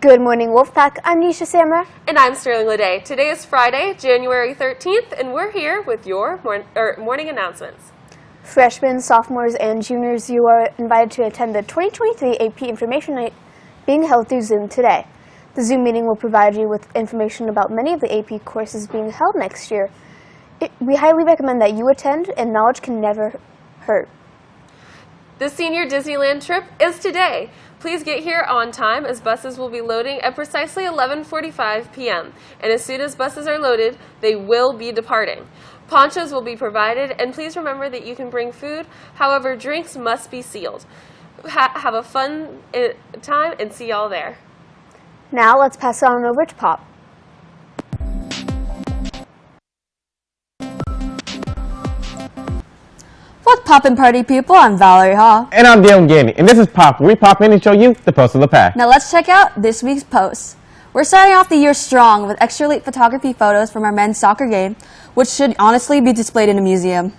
Good morning, Wolfpack. I'm Nisha Samra. And I'm Sterling Lede. Today is Friday, January 13th, and we're here with your mor- er, morning announcements. Freshmen, sophomores, and juniors, you are invited to attend the 2023 AP Information Night being held through Zoom today. The Zoom meeting will provide you with information about many of the AP courses being held next year. It, we highly recommend that you attend, and knowledge can never hurt. The senior Disneyland trip is today. Please get here on time as buses will be loading at precisely 11:45 p.m. And as soon as buses are loaded, they will be departing. Ponchos will be provided, and please remember that you can bring food. However, drinks must be sealed. Ha- have a fun uh, time and see y'all there. Now let's pass on over to Pop. Poppin' party people? I'm Valerie Hall. And I'm Dale Gandy, and this is Pop, where we pop in and show you the post of the pack. Now let's check out this week's post. We're starting off the year strong with extra late photography photos from our men's soccer game, which should honestly be displayed in a museum.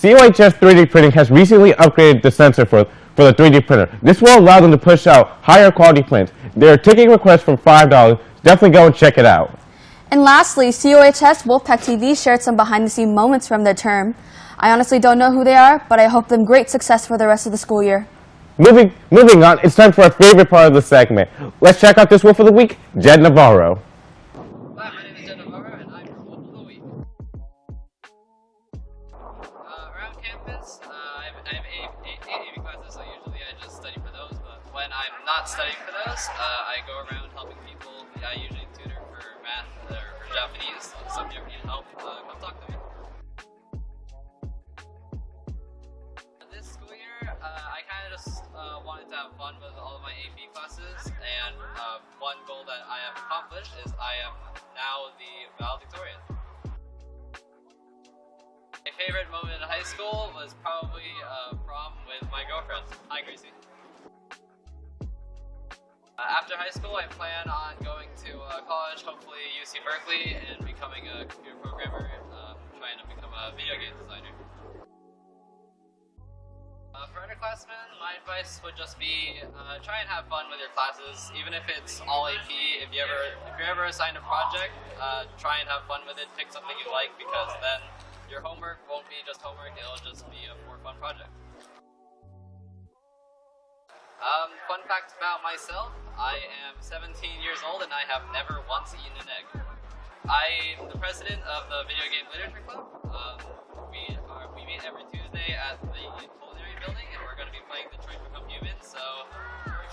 COHS 3D Printing has recently upgraded the sensor for, for the 3D printer. This will allow them to push out higher quality prints. They are taking requests from $5. Definitely go and check it out. And lastly, COHS Wolfpack TV shared some behind-the-scenes moments from their term. I honestly don't know who they are, but I hope them great success for the rest of the school year. Moving, moving on, it's time for our favorite part of the segment. Let's check out this wolf of the week, Jed Navarro. Hi, my name is Jed Navarro, and I'm your Wolf of the Week. Uh, around campus, uh, I have, I have eight, eight, eight AP classes, so usually I just study for those, but when I'm not studying for those, uh, I go around one goal that I have accomplished is I am now the valedictorian. My favorite moment in high school was probably uh, prom with my girlfriend. Hi, Gracie. Uh, after high school, I plan on going to uh, college, hopefully UC Berkeley, and becoming a computer programmer, um, trying to become a video game designer. My advice would just be uh, try and have fun with your classes, even if it's all AP. If you ever, if you're ever assigned a project, uh, try and have fun with it. Pick something you like because then your homework won't be just homework; it'll just be a more fun project. Um, fun fact about myself: I am 17 years old and I have never once eaten an egg. I'm the president of the Video Game Literature Club. Um,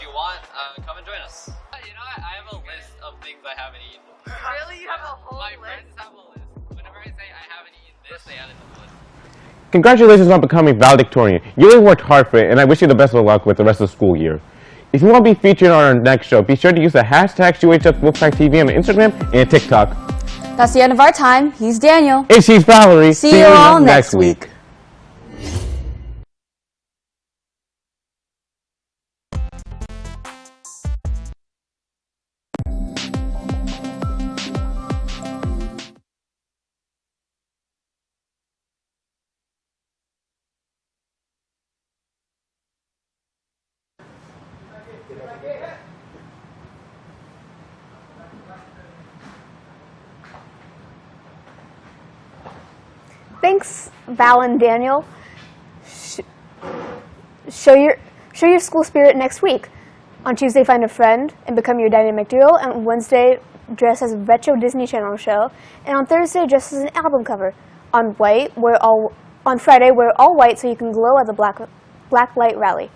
you want, uh, come and join us. Uh, You know, what? I have a list of things I haven't eaten. Really? You have a whole My friends have a list. Whenever I say I haven't eaten this, they add it to the list. Congratulations on becoming valedictorian. You really worked hard for it, and I wish you the best of luck with the rest of the school year. If you want to be featured on our next show, be sure to use the hashtag UHF Wolfpack TV on Instagram and TikTok. That's the end of our time. He's Daniel. And she's Valerie. See you all next week. Thanks, Val and Daniel. Sh- show your show your school spirit next week. On Tuesday, find a friend and become your dynamic duo. And Wednesday, dress as a retro Disney Channel show. And on Thursday, dress as an album cover. On white, wear all. On Friday, wear all white so you can glow at the black black light rally.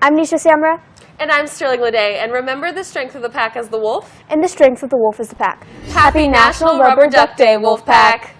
I'm Nisha Samra, And I'm Sterling Lede. And remember the strength of the pack is the wolf. and the strength of the wolf is the pack. Happy National Rubber Duck Day, Wolfpack!